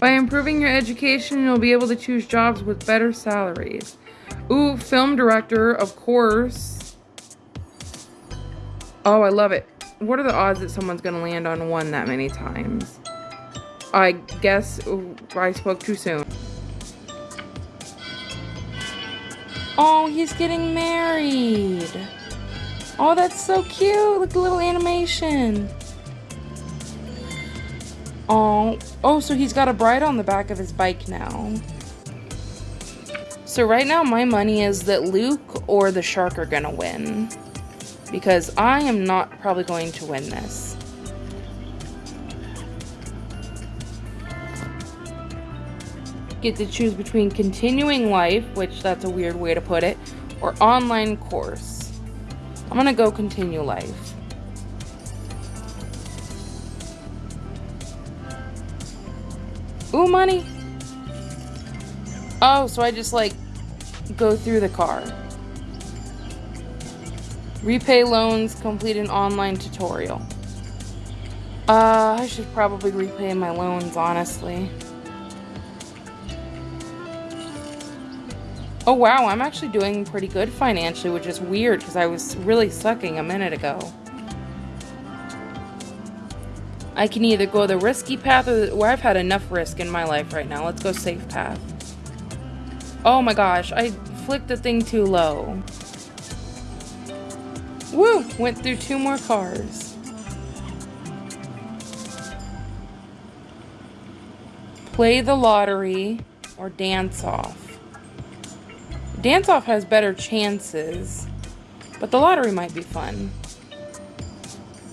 By improving your education, you'll be able to choose jobs with better salaries. Ooh, film director, of course. Oh, I love it. What are the odds that someone's gonna land on one that many times? I guess I spoke too soon. Oh, he's getting married. Oh, that's so cute. Look, a little animation. Oh, oh, so he's got a bride on the back of his bike now. So right now my money is that Luke or the shark are gonna win. Because I am not probably going to win this. Get to choose between continuing life, which that's a weird way to put it, or online course. I'm gonna go continue life. Ooh, money. Oh, so I just like go through the car. Repay loans, complete an online tutorial. Uh, I should probably repay my loans, honestly. Oh wow, I'm actually doing pretty good financially, which is weird because I was really sucking a minute ago. I can either go the risky path or the, I've had enough risk in my life right now. Let's go safe path. Oh my gosh, I flicked the thing too low. Woo! Went through two more cars. Play the lottery or dance off. Dance off has better chances, but the lottery might be fun.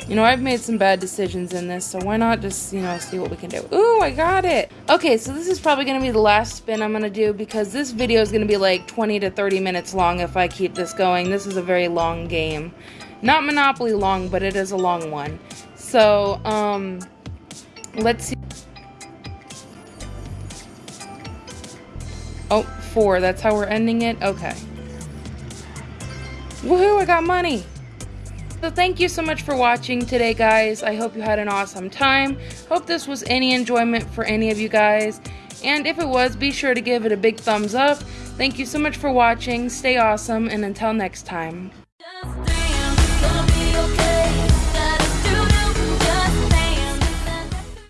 You know, I've made some bad decisions in this, so why not just, you know, see what we can do. Ooh, I got it! Okay, so this is probably going to be the last spin I'm going to do because this video is going to be like 20 to 30 minutes long if I keep this going. This is a very long game. Not Monopoly long, but it is a long one. So, um, let's see. Oh, four. That's how we're ending it? Okay. Woohoo, I got money! So thank you so much for watching today, guys. I hope you had an awesome time. Hope this was any enjoyment for any of you guys. And if it was, be sure to give it a big thumbs up. Thank you so much for watching. Stay awesome, and until next time.